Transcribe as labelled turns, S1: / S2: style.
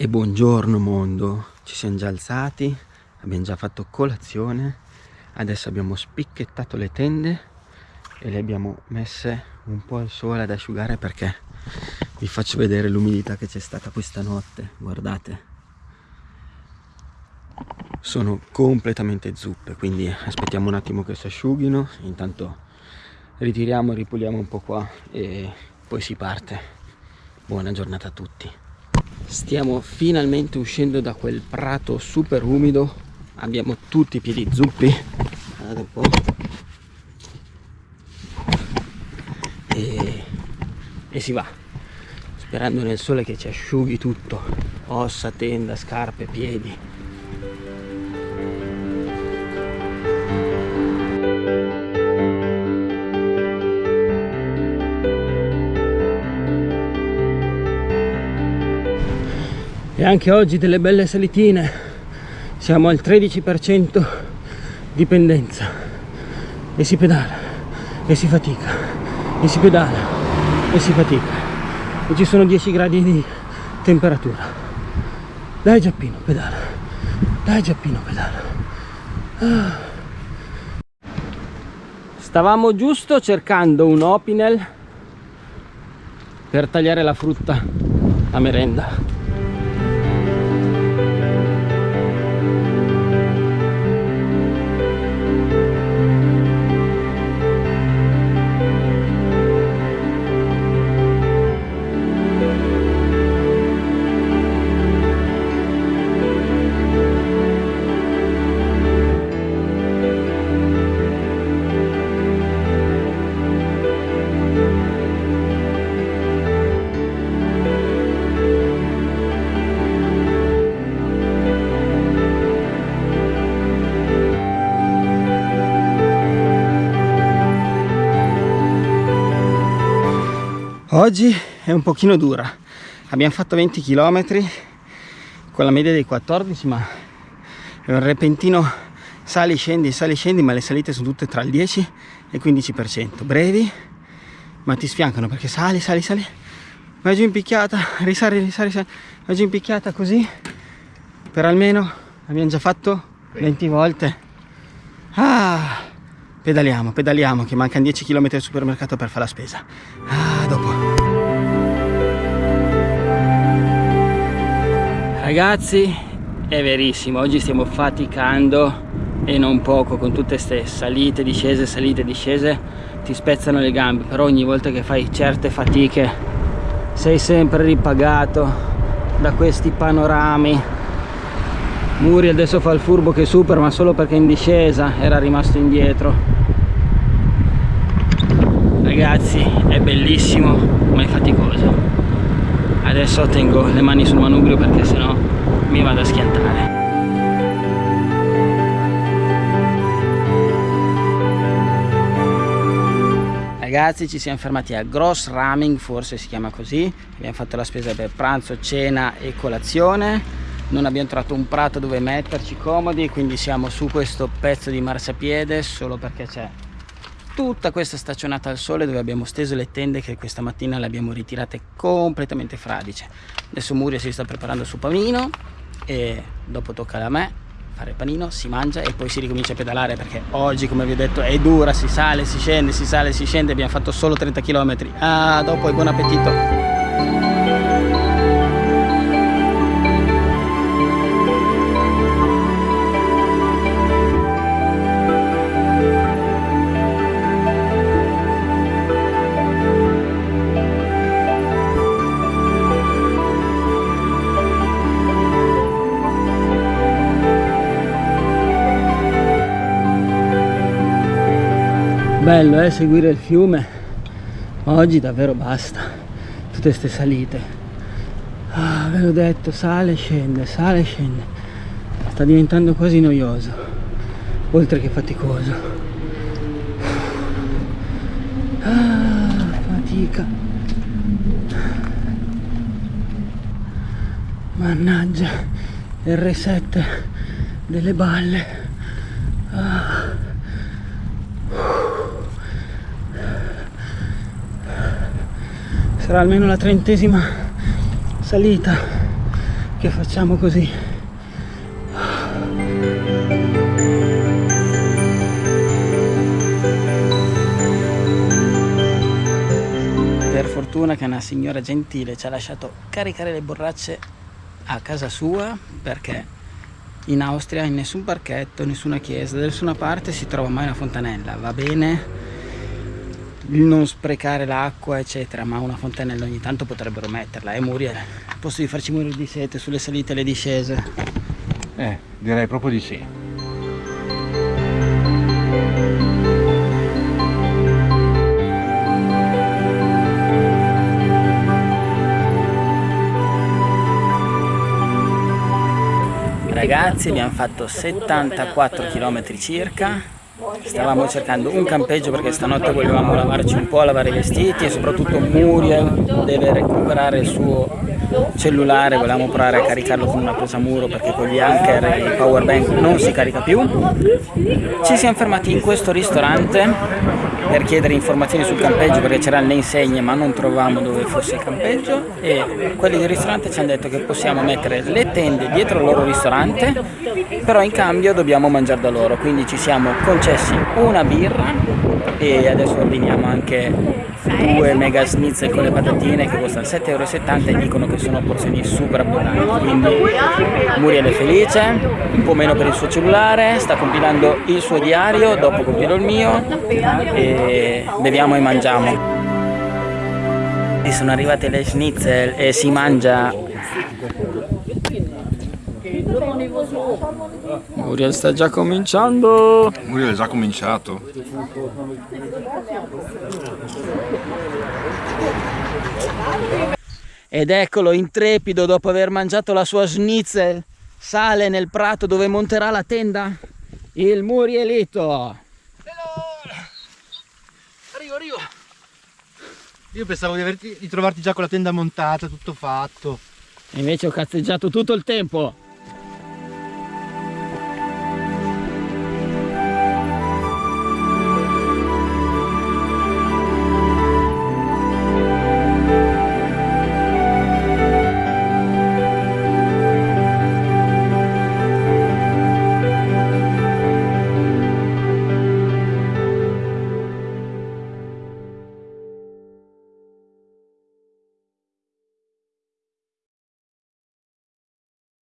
S1: E buongiorno mondo, ci siamo già alzati, abbiamo già fatto colazione, adesso abbiamo spicchettato le tende e le abbiamo messe un po' al sole ad asciugare perché vi faccio vedere l'umidità che c'è stata questa notte, guardate. Sono completamente zuppe, quindi aspettiamo un attimo che si asciughino, intanto ritiriamo, ripuliamo un po' qua e poi si parte. Buona giornata a tutti stiamo finalmente uscendo da quel prato super umido. Abbiamo tutti i piedi zuppi. Guardate un po' e, e si va. Sperando nel sole che ci asciughi tutto. Ossa, tenda, scarpe, piedi e anche oggi delle belle salitine. Siamo al 13% di pendenza e si pedala e si fatica e si pedala e si fatica. E ci sono 10 gradi di temperatura. Dai Giappino pedala. Dai Giappino pedala. Ah. stavamo giusto cercando un opinel per tagliare la frutta a merenda Oggi è un pochino dura, abbiamo fatto 20 km con la media dei 14 ma è un repentino sali scendi sali scendi ma le salite sono tutte tra il 10 e il 15% brevi ma ti sfiancano perché sali sali sali. Vai giù in picchiata risali risali risali. Vai giù in picchiata così per almeno abbiamo già fatto 20 volte. Ah pedaliamo pedaliamo che mancano 10 km al supermercato per fare la spesa ah dopo Ragazzi, è verissimo, oggi stiamo faticando e non poco con tutte queste salite, discese, salite, discese, ti spezzano le gambe, però ogni volta che fai certe fatiche sei sempre ripagato da questi panorami. Muri adesso fa il furbo che supera, ma solo perché in discesa era rimasto indietro. Ragazzi, è bellissimo, ma è faticoso adesso tengo le mani sul manubrio perché sennò mi vado a schiantare. Ragazzi ci siamo fermati a Gross Raming forse si chiama così. Abbiamo fatto la spesa per pranzo cena e colazione. Non abbiamo trovato un prato dove metterci comodi quindi siamo su questo pezzo di marciapiede solo perché c'è tutta questa staccionata al sole dove abbiamo steso le tende che questa mattina le abbiamo ritirate completamente fradice. Adesso Muria si sta preparando il suo panino e dopo tocca a me fare il panino, si mangia e poi si ricomincia a pedalare perché oggi come vi ho detto è dura, si sale, si scende, si sale, si scende. Abbiamo fatto solo 30 km ah dopo e buon appetito bello eh, seguire il fiume. Ma oggi davvero basta tutte queste salite. Ah, ve l'ho detto sale scende sale scende. Sta diventando quasi noioso oltre che faticoso. Ah, fatica. Mannaggia il reset delle balle. Ah. Sarà almeno la trentesima salita che facciamo così. Per fortuna che una signora gentile ci ha lasciato caricare le borracce a casa sua perché in Austria in nessun parchetto, nessuna chiesa, da nessuna parte si trova mai una fontanella, va bene non sprecare l'acqua eccetera ma una fontanella ogni tanto potrebbero metterla e Muriel al posto di farci morire di sete sulle salite e le discese?
S2: Eh direi proprio di sì.
S1: Ragazzi abbiamo fatto 74 km circa stavamo cercando un campeggio perché stanotte volevamo lavarci un po', lavare i vestiti e soprattutto Muriel deve recuperare il suo cellulare, volevamo provare a caricarlo con una presa muro perché con gli anker e il power bank non si carica più. Ci siamo fermati in questo ristorante per chiedere informazioni sul campeggio perché c'erano le insegne ma non trovavamo dove fosse il campeggio e quelli del ristorante ci hanno detto che possiamo mettere le tende dietro il loro ristorante però in cambio dobbiamo mangiare da loro quindi ci siamo concessi una birra e adesso ordiniamo anche due mega schnitzel con le patatine che costano 7,70 euro e dicono che sono porzioni super abbondanti. Quindi Muriel è felice un po' meno per il suo cellulare sta compilando il suo diario dopo compilo il mio e beviamo e mangiamo. Sono arrivate le schnitzel e si mangia Muriel sta già cominciando.
S2: Muriel è già cominciato.
S1: Ed eccolo intrepido dopo aver mangiato la sua schnitzel. Sale nel prato dove monterà la tenda. Il Murielito.
S3: Arrivo arrivo. Io pensavo di, averti, di trovarti già con la tenda montata tutto fatto.
S1: Invece ho cazzeggiato tutto il tempo